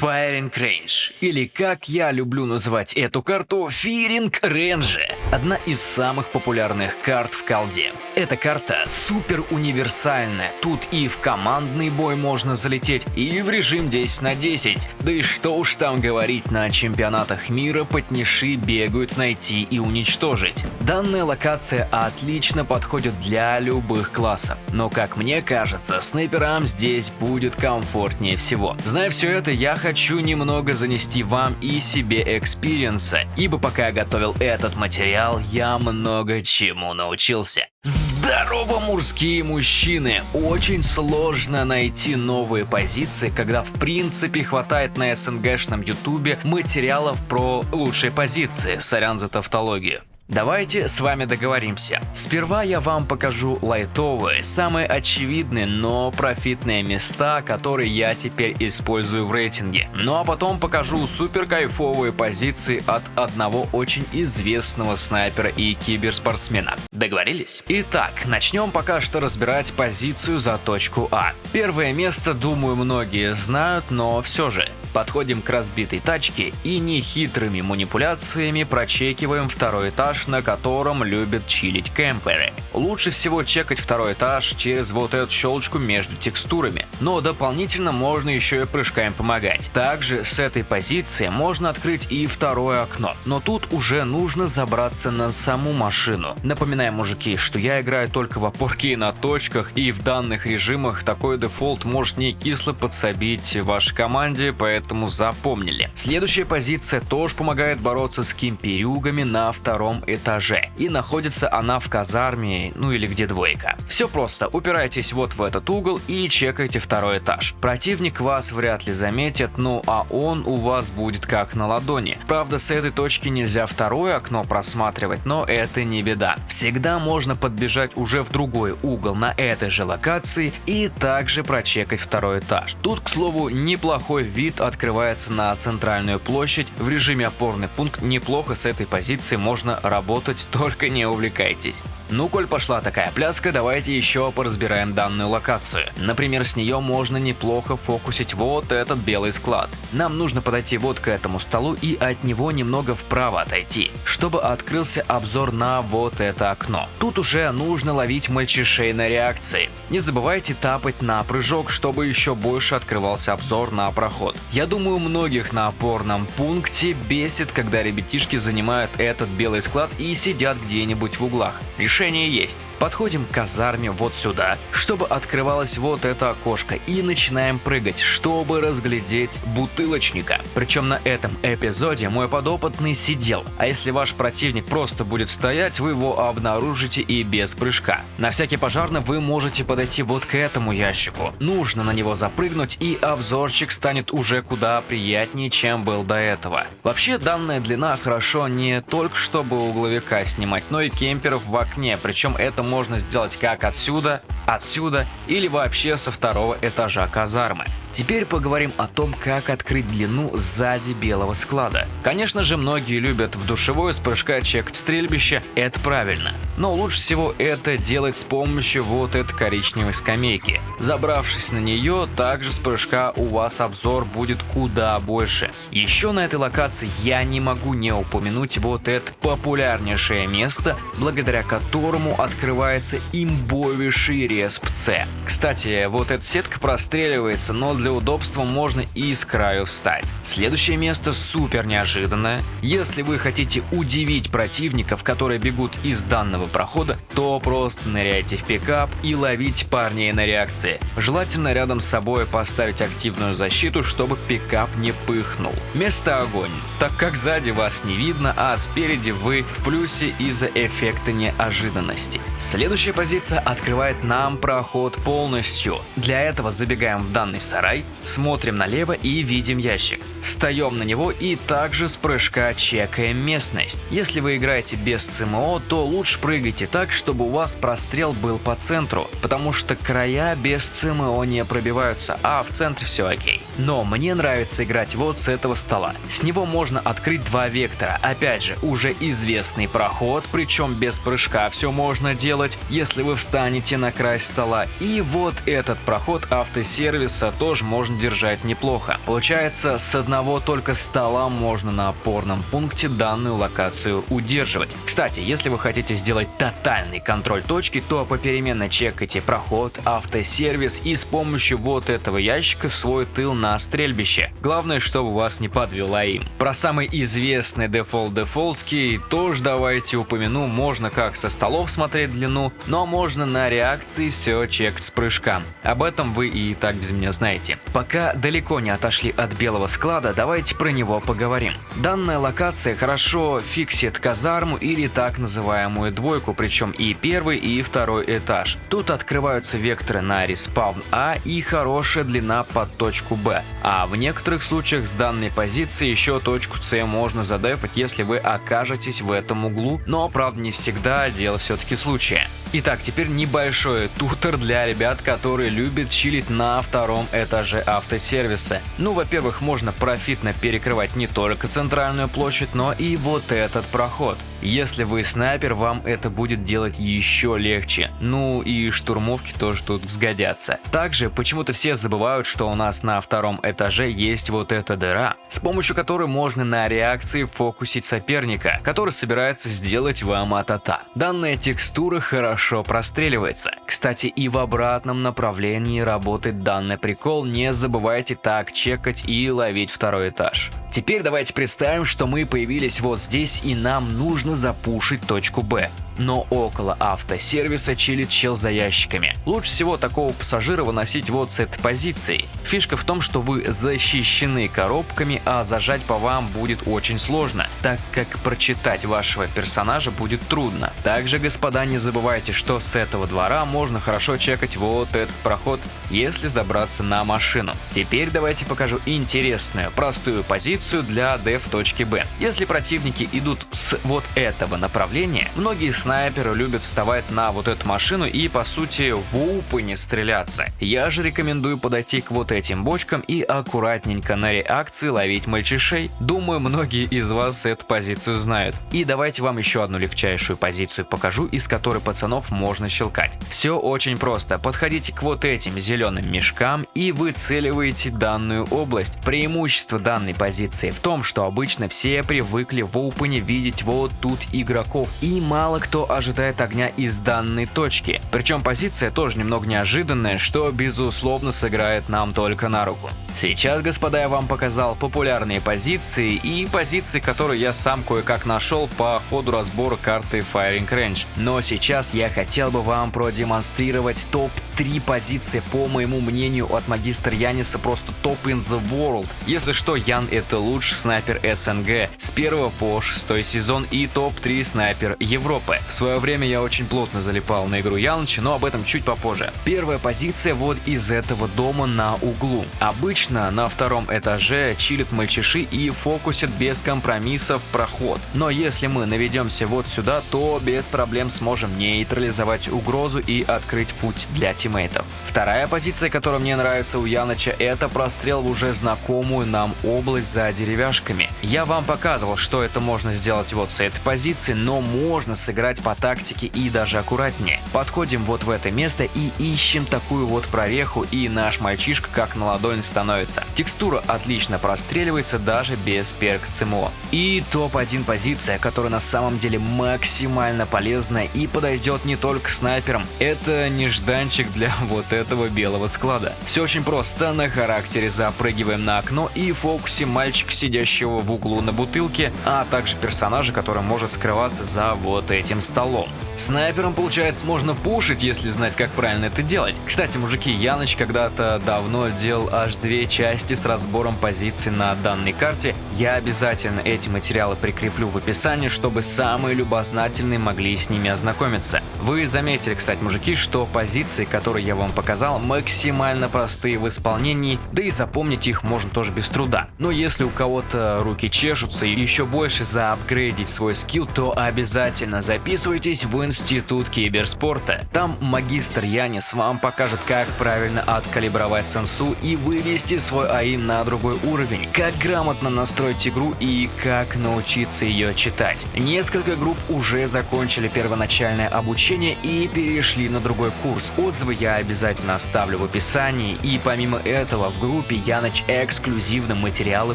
Firing Range, или как я люблю называть эту карту, Fearing Range, одна из самых популярных карт в колде. Эта карта супер универсальная, тут и в командный бой можно залететь, и в режим 10 на 10, да и что уж там говорить, на чемпионатах мира потныши бегают найти и уничтожить. Данная локация отлично подходит для любых классов, но как мне кажется, снайперам здесь будет комфортнее всего. Зная все это, я хочу немного занести вам и себе experience а, ибо пока я готовил этот материал, я много чему научился. Здорово, мужские мужчины! Очень сложно найти новые позиции, когда в принципе хватает на СНГшном ютубе материалов про лучшие позиции, сорян за тавтологию. Давайте с вами договоримся. Сперва я вам покажу лайтовые, самые очевидные, но профитные места, которые я теперь использую в рейтинге. Ну а потом покажу супер кайфовые позиции от одного очень известного снайпера и киберспортсмена. Договорились? Итак, начнем пока что разбирать позицию за точку А. Первое место, думаю, многие знают, но все же. Подходим к разбитой тачке и нехитрыми манипуляциями прочекиваем второй этаж, на котором любят чилить кемперы. Лучше всего чекать второй этаж через вот эту щелочку между текстурами, но дополнительно можно еще и прыжками помогать. Также с этой позиции можно открыть и второе окно, но тут уже нужно забраться на саму машину. Напоминаю, мужики, что я играю только в опорке на точках, и в данных режимах такой дефолт может не кисло подсобить вашей команде, поэтому поэтому запомнили. Следующая позиция тоже помогает бороться с кимперюгами на втором этаже. И находится она в казарме, ну или где двойка. Все просто, упирайтесь вот в этот угол и чекайте второй этаж. Противник вас вряд ли заметит, ну а он у вас будет как на ладони. Правда, с этой точки нельзя второе окно просматривать, но это не беда. Всегда можно подбежать уже в другой угол на этой же локации и также прочекать второй этаж. Тут, к слову, неплохой вид от открывается на центральную площадь. В режиме опорный пункт неплохо с этой позиции можно работать, только не увлекайтесь. Ну, коль пошла такая пляска, давайте еще поразбираем данную локацию. Например, с нее можно неплохо фокусить вот этот белый склад. Нам нужно подойти вот к этому столу и от него немного вправо отойти, чтобы открылся обзор на вот это окно. Тут уже нужно ловить мальчишей на реакции. Не забывайте тапать на прыжок, чтобы еще больше открывался обзор на проход. Я думаю, многих на опорном пункте бесит, когда ребятишки занимают этот белый склад и сидят где-нибудь в углах решение есть. Подходим к казарме вот сюда, чтобы открывалось вот это окошко и начинаем прыгать, чтобы разглядеть бутылочника. Причем на этом эпизоде мой подопытный сидел, а если ваш противник просто будет стоять, вы его обнаружите и без прыжка. На всякий пожарный вы можете подойти вот к этому ящику. Нужно на него запрыгнуть и обзорчик станет уже куда приятнее, чем был до этого. Вообще данная длина хорошо не только чтобы угловика снимать, но и кемперов в окне причем это можно сделать как отсюда, отсюда или вообще со второго этажа казармы. Теперь поговорим о том, как открыть длину сзади белого склада. Конечно же, многие любят в душевой с прыжка чекать стрельбище, это правильно. Но лучше всего это делать с помощью вот этой коричневой скамейки. Забравшись на нее, также с прыжка у вас обзор будет куда больше. Еще на этой локации я не могу не упомянуть вот это популярнейшее место, благодаря которому открывается имбовейший респ С. Кстати, вот эта сетка простреливается, но для удобства можно и с краю встать. Следующее место супер неожиданное. Если вы хотите удивить противников, которые бегут из данного прохода, то просто ныряйте в пикап и ловите парней на реакции. Желательно рядом с собой поставить активную защиту, чтобы пикап не пыхнул. Место огонь, так как сзади вас не видно, а спереди вы в плюсе из-за эффекта неожиданности. Следующая позиция открывает нам проход полностью. Для этого забегаем в данный сарай, смотрим налево и видим ящик. Встаем на него и также с прыжка чекаем местность. Если вы играете без ЦМО, то лучше прыгайте так, чтобы у вас прострел был по центру, потому что края без ЦМО не пробиваются, а в центре все окей. Но мне нравится играть вот с этого стола. С него можно открыть два вектора. Опять же, уже известный проход, причем без прыжка все можно делать, если вы встанете на край стола. И вот этот проход автосервиса тоже можно держать неплохо. Получается, с одного только стола можно на опорном пункте данную локацию удерживать. Кстати, если вы хотите сделать тотальный контроль точки, то попеременно чекайте проход, автосервис и с помощью вот этого ящика свой тыл на стрельбище. Главное, чтобы вас не подвела им. Про самый известный дефолт дефолтский тоже давайте упомяну, можно как со столов смотреть длину, но можно на реакции все чекать с прыжка. Об этом вы и так без меня знаете. Пока далеко не отошли от белого склада, давайте про него поговорим. Данная локация хорошо фиксит казарму или так называемую двойку, причем и первый, и второй этаж. Тут открываются векторы на респаун А и хорошая длина под точку Б. А в некоторых случаях с данной позиции еще точку С можно задефать, если вы окажетесь в этом углу, но правда не всегда, дело все-таки случая. Итак, теперь небольшой тутор для ребят, которые любят чилить на втором этаже автосервиса. Ну, во-первых, можно профитно перекрывать не только центральную площадь, но и вот этот проход. Если вы снайпер, вам это будет делать еще легче. Ну и штурмовки тоже тут сгодятся. Также почему-то все забывают, что у нас на втором этаже есть вот эта дыра, с помощью которой можно на реакции фокусить соперника, который собирается сделать вам атата. Данная текстура хорошо простреливается. Кстати, и в обратном направлении работает данный прикол, не забывайте так чекать и ловить второй этаж. Теперь давайте представим, что мы появились вот здесь и нам нужно запушить точку Б но около автосервиса чилит чел за ящиками. Лучше всего такого пассажира выносить вот с этой позиции. Фишка в том, что вы защищены коробками, а зажать по вам будет очень сложно, так как прочитать вашего персонажа будет трудно. Также, господа, не забывайте, что с этого двора можно хорошо чекать вот этот проход, если забраться на машину. Теперь давайте покажу интересную, простую позицию для def точки Б. Если противники идут с вот этого направления, многие с снайперы любят вставать на вот эту машину и по сути в упы не стреляться. Я же рекомендую подойти к вот этим бочкам и аккуратненько на реакции ловить мальчишей. Думаю, многие из вас эту позицию знают. И давайте вам еще одну легчайшую позицию покажу, из которой пацанов можно щелкать. Все очень просто. Подходите к вот этим зеленым мешкам и выцеливаете данную область. Преимущество данной позиции в том, что обычно все привыкли в опене видеть вот тут игроков и мало кто кто ожидает огня из данной точки. Причем позиция тоже немного неожиданная, что безусловно сыграет нам только на руку. Сейчас, господа, я вам показал популярные позиции и позиции, которые я сам кое-как нашел по ходу разбора карты Firing Range. Но сейчас я хотел бы вам продемонстрировать топ-3 позиции, по моему мнению, от магистра Яниса просто топ in the world. Если что, Ян это лучший снайпер СНГ с 1 по 6 сезон и топ-3 снайпер Европы. В свое время я очень плотно залипал на игру Яныча, но об этом чуть попозже. Первая позиция вот из этого дома на углу. Обычно на втором этаже чилят мальчиши и фокусят без компромиссов проход. Но если мы наведемся вот сюда, то без проблем сможем нейтрализовать угрозу и открыть путь для тиммейтов. Вторая позиция, которая мне нравится у Яныча, это прострел в уже знакомую нам область за деревяшками. Я вам показывал, что это можно сделать вот с этой позиции, но можно сыграть играть по тактике и даже аккуратнее. Подходим вот в это место и ищем такую вот прореху, и наш мальчишка как на ладонь становится. Текстура отлично простреливается даже без перк ЦМО. И топ-1 позиция, которая на самом деле максимально полезная и подойдет не только снайперам. Это нежданчик для вот этого белого склада. Все очень просто, на характере запрыгиваем на окно и фокусе мальчика, сидящего в углу на бутылке, а также персонажа, который может скрываться за вот этим столом. Снайпером, получается, можно пушить, если знать, как правильно это делать. Кстати, мужики, Яныч когда-то давно делал аж две части с разбором позиций на данной карте. Я обязательно эти материалы прикреплю в описании, чтобы самые любознательные могли с ними ознакомиться. Вы заметили, кстати, мужики, что позиции, которые я вам показал, максимально простые в исполнении, да и запомнить их можно тоже без труда. Но если у кого-то руки чешутся и еще больше заапгрейдить свой скилл, то обязательно записывайтесь в Институт киберспорта. Там магистр Янис вам покажет, как правильно откалибровать сенсу и вывести свой АИ на другой уровень, как грамотно настроить игру и как научиться ее читать. Несколько групп уже закончили первоначальное обучение и перешли на другой курс. Отзывы я обязательно оставлю в описании, и помимо этого в группе Яныч эксклюзивно материалы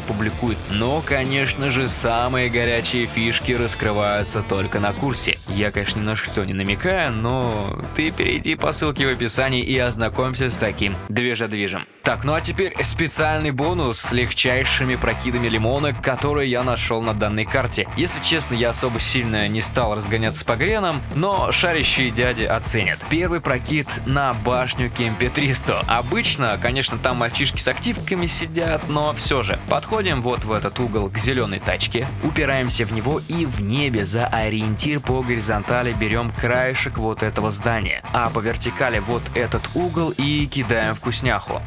публикует. Но, конечно же, самые горячие фишки раскрываются только на курсе. Я, конечно, ни на что не намекаю, но ты перейди по ссылке в описании и ознакомься с таким движа-движем. Так, ну а теперь специальный бонус с легчайшими прокидами лимона, которые я нашел на данной карте. Если честно, я особо сильно не стал разгоняться по гренам, но шарящие дяди оценят. Первый прокид на башню Кемпе 300. Обычно, конечно, там мальчишки с активками сидят, но все же. Подходим вот в этот угол к зеленой тачке, упираемся в него и в небе за ориентир по горизонтали берем краешек вот этого здания, а по вертикали вот этот угол и кидаем вкусняху.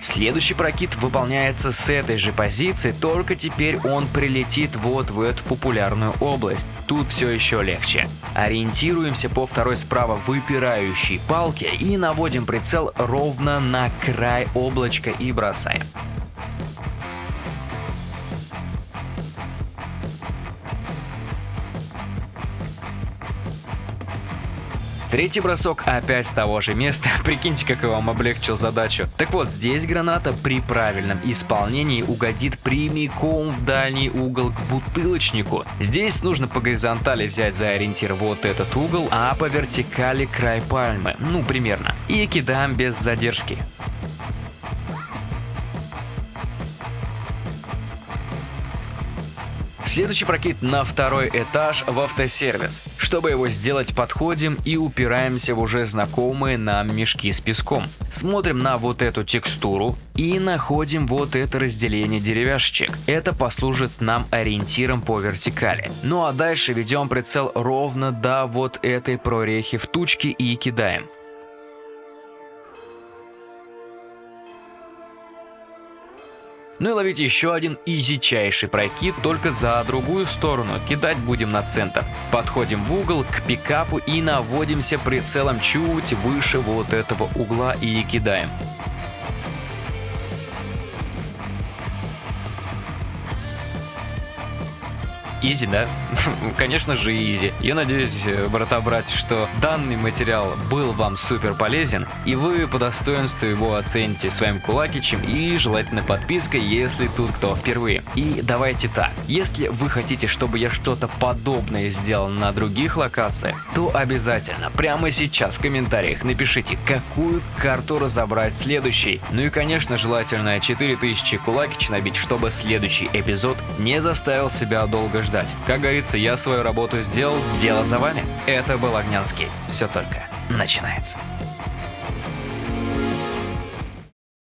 Следующий прокид выполняется с этой же позиции, только теперь он прилетит вот в эту популярную область. Тут все еще легче. Ориентируемся по второй справа выпирающей палке и наводим прицел ровно на край облачка и бросаем. Третий бросок опять с того же места. Прикиньте, как я вам облегчил задачу. Так вот, здесь граната при правильном исполнении угодит прямиком в дальний угол к бутылочнику. Здесь нужно по горизонтали взять за ориентир вот этот угол, а по вертикали край пальмы. Ну, примерно. И кидаем без задержки. Следующий прокид на второй этаж в автосервис. Чтобы его сделать, подходим и упираемся в уже знакомые нам мешки с песком. Смотрим на вот эту текстуру и находим вот это разделение деревяшечек. Это послужит нам ориентиром по вертикали. Ну а дальше ведем прицел ровно до вот этой прорехи в тучке и кидаем. Ну и ловить еще один изичайший прокид, только за другую сторону. Кидать будем на центр. Подходим в угол к пикапу и наводимся прицелом чуть выше вот этого угла и кидаем. Изи, да? Конечно же изи. Я надеюсь, э, брата-братья, что данный материал был вам супер полезен, и вы по достоинству его оцените своим кулакичем и желательно подпиской, если тут кто впервые. И давайте так, если вы хотите, чтобы я что-то подобное сделал на других локациях, то обязательно прямо сейчас в комментариях напишите, какую карту разобрать следующий. Ну и конечно желательно 4000 кулакич набить, чтобы следующий эпизод не заставил себя долго ждать ждать. Как говорится, я свою работу сделал, дело за вами. Это был Огнянский. Все только начинается.